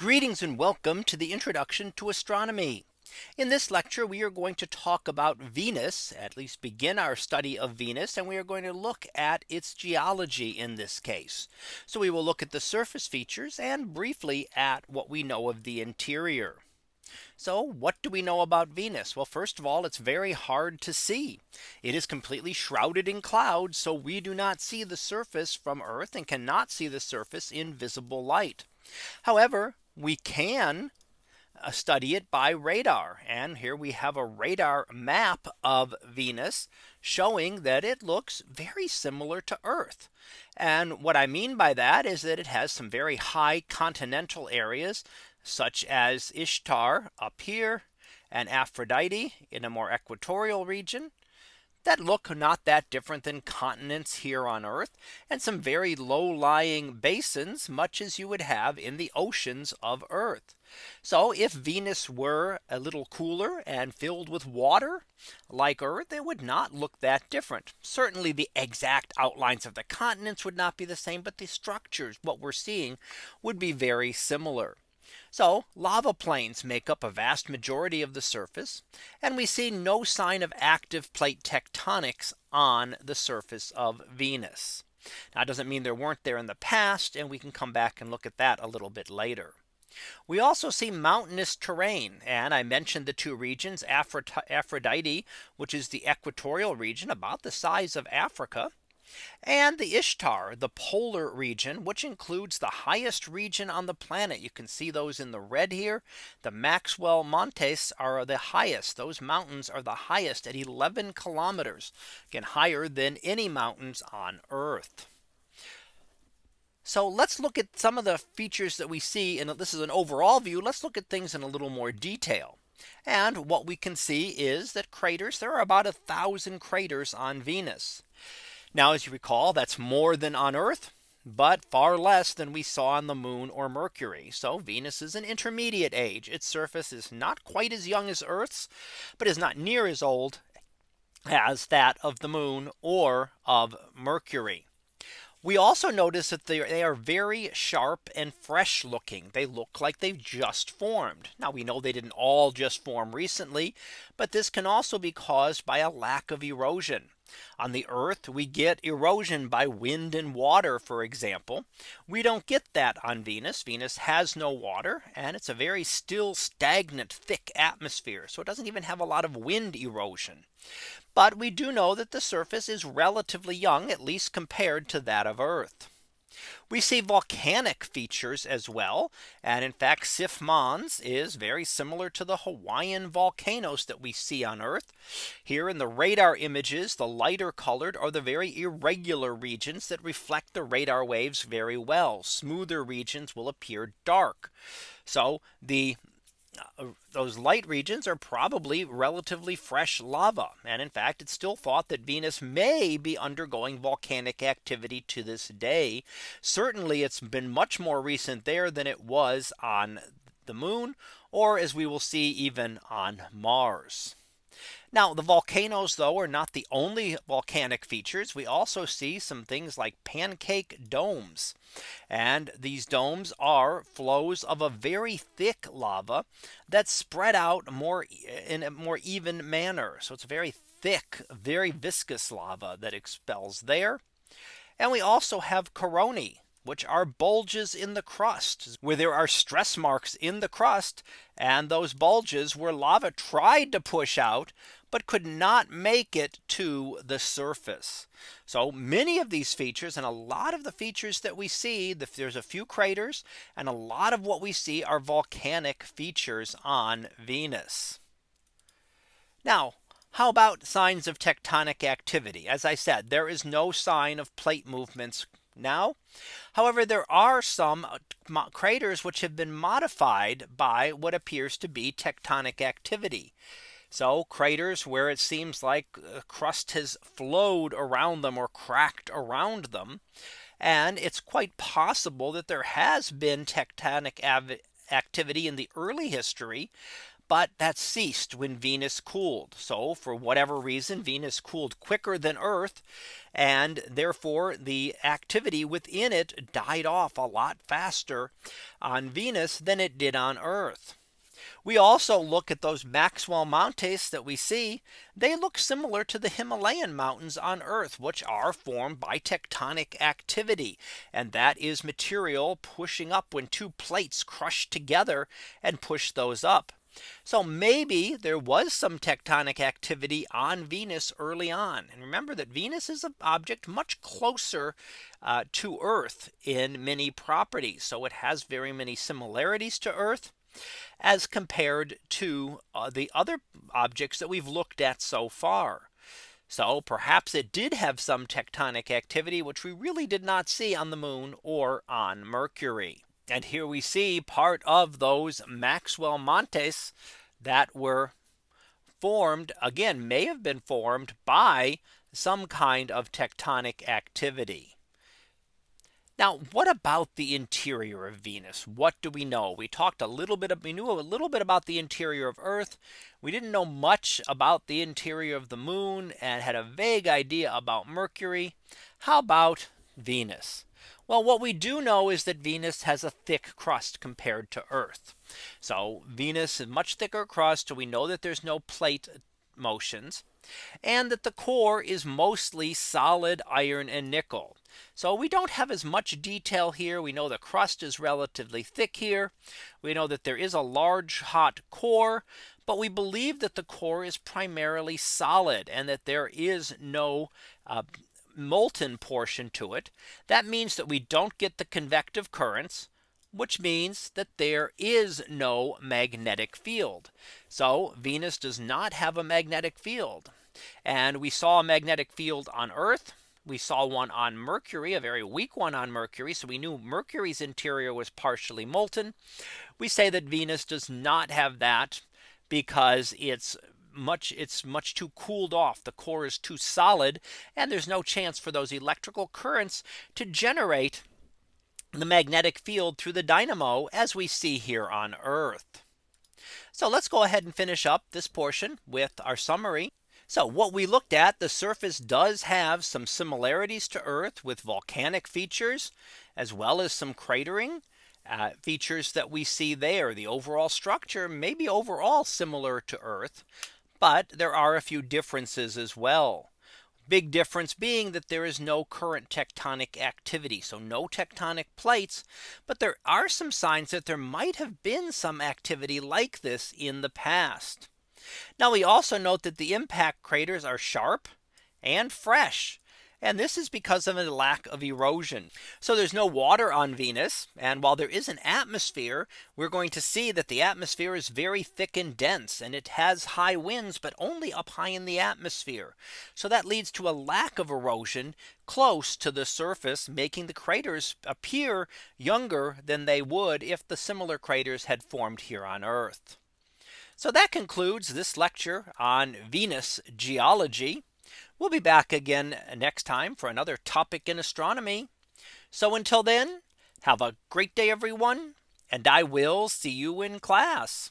Greetings and welcome to the introduction to astronomy. In this lecture, we are going to talk about Venus, at least begin our study of Venus, and we are going to look at its geology in this case. So we will look at the surface features and briefly at what we know of the interior. So what do we know about Venus? Well, first of all, it's very hard to see. It is completely shrouded in clouds. So we do not see the surface from Earth and cannot see the surface in visible light. However, we can uh, study it by radar. And here we have a radar map of Venus showing that it looks very similar to Earth. And what I mean by that is that it has some very high continental areas such as Ishtar up here and Aphrodite in a more equatorial region that look not that different than continents here on Earth and some very low lying basins much as you would have in the oceans of Earth. So if Venus were a little cooler and filled with water like Earth, it would not look that different. Certainly the exact outlines of the continents would not be the same, but the structures what we're seeing would be very similar. So lava plains make up a vast majority of the surface. And we see no sign of active plate tectonics on the surface of Venus. Now it doesn't mean there weren't there in the past. And we can come back and look at that a little bit later. We also see mountainous terrain. And I mentioned the two regions Aphrodite, which is the equatorial region about the size of Africa and the Ishtar, the polar region, which includes the highest region on the planet. You can see those in the red here. The Maxwell Montes are the highest. Those mountains are the highest at 11 kilometers, again higher than any mountains on Earth. So let's look at some of the features that we see. And this is an overall view. Let's look at things in a little more detail. And what we can see is that craters, there are about a thousand craters on Venus. Now, as you recall, that's more than on Earth but far less than we saw on the moon or Mercury. So Venus is an intermediate age. Its surface is not quite as young as Earth's, but is not near as old as that of the moon or of Mercury. We also notice that they are very sharp and fresh looking. They look like they've just formed. Now we know they didn't all just form recently, but this can also be caused by a lack of erosion. On the earth, we get erosion by wind and water, for example. We don't get that on Venus. Venus has no water and it's a very still stagnant thick atmosphere. So it doesn't even have a lot of wind erosion. But we do know that the surface is relatively young, at least compared to that of Earth. We see volcanic features as well. And in fact, Sif Mons is very similar to the Hawaiian volcanoes that we see on Earth. Here in the radar images, the lighter colored are the very irregular regions that reflect the radar waves very well. Smoother regions will appear dark. So the Uh, those light regions are probably relatively fresh lava. And in fact, it's still thought that Venus may be undergoing volcanic activity to this day. Certainly, it's been much more recent there than it was on the moon, or as we will see even on Mars. Now the volcanoes though are not the only volcanic features. We also see some things like pancake domes. And these domes are flows of a very thick lava that spread out more in a more even manner. So it's very thick, very viscous lava that expels there. And we also have coronae which are bulges in the crust where there are stress marks in the crust and those bulges where lava tried to push out but could not make it to the surface. So many of these features and a lot of the features that we see there's a few craters and a lot of what we see are volcanic features on Venus. Now how about signs of tectonic activity? As I said, there is no sign of plate movements now. However, there are some uh, craters which have been modified by what appears to be tectonic activity. So craters where it seems like uh, crust has flowed around them or cracked around them. And it's quite possible that there has been tectonic activity in the early history but that ceased when Venus cooled. So for whatever reason, Venus cooled quicker than Earth. And therefore the activity within it died off a lot faster on Venus than it did on Earth. We also look at those Maxwell Mountains that we see. They look similar to the Himalayan mountains on Earth, which are formed by tectonic activity. And that is material pushing up when two plates crush together and push those up. So maybe there was some tectonic activity on Venus early on. And remember that Venus is an object much closer uh, to Earth in many properties. So it has very many similarities to Earth as compared to uh, the other objects that we've looked at so far. So perhaps it did have some tectonic activity, which we really did not see on the moon or on Mercury. And here we see part of those Maxwell Montes that were formed again may have been formed by some kind of tectonic activity. Now, what about the interior of Venus? What do we know? We talked a little bit of, we knew a little bit about the interior of Earth. We didn't know much about the interior of the moon and had a vague idea about Mercury. How about Venus? Well, what we do know is that Venus has a thick crust compared to Earth. So Venus is much thicker crust. So we know that there's no plate motions and that the core is mostly solid iron and nickel. So we don't have as much detail here. We know the crust is relatively thick here. We know that there is a large hot core, but we believe that the core is primarily solid and that there is no uh, molten portion to it. That means that we don't get the convective currents which means that there is no magnetic field. So Venus does not have a magnetic field. And we saw a magnetic field on Earth. We saw one on Mercury, a very weak one on Mercury. So we knew Mercury's interior was partially molten. We say that Venus does not have that because it's much it's much too cooled off the core is too solid and there's no chance for those electrical currents to generate the magnetic field through the dynamo as we see here on Earth. So let's go ahead and finish up this portion with our summary. So what we looked at the surface does have some similarities to Earth with volcanic features as well as some cratering uh, features that we see there. The overall structure may be overall similar to Earth, but there are a few differences as well. Big difference being that there is no current tectonic activity. So no tectonic plates. But there are some signs that there might have been some activity like this in the past. Now we also note that the impact craters are sharp and fresh. And this is because of a lack of erosion. So there's no water on Venus. And while there is an atmosphere, we're going to see that the atmosphere is very thick and dense and it has high winds, but only up high in the atmosphere. So that leads to a lack of erosion close to the surface, making the craters appear younger than they would if the similar craters had formed here on Earth. So that concludes this lecture on Venus geology. We'll be back again next time for another topic in astronomy. So until then, have a great day, everyone, and I will see you in class.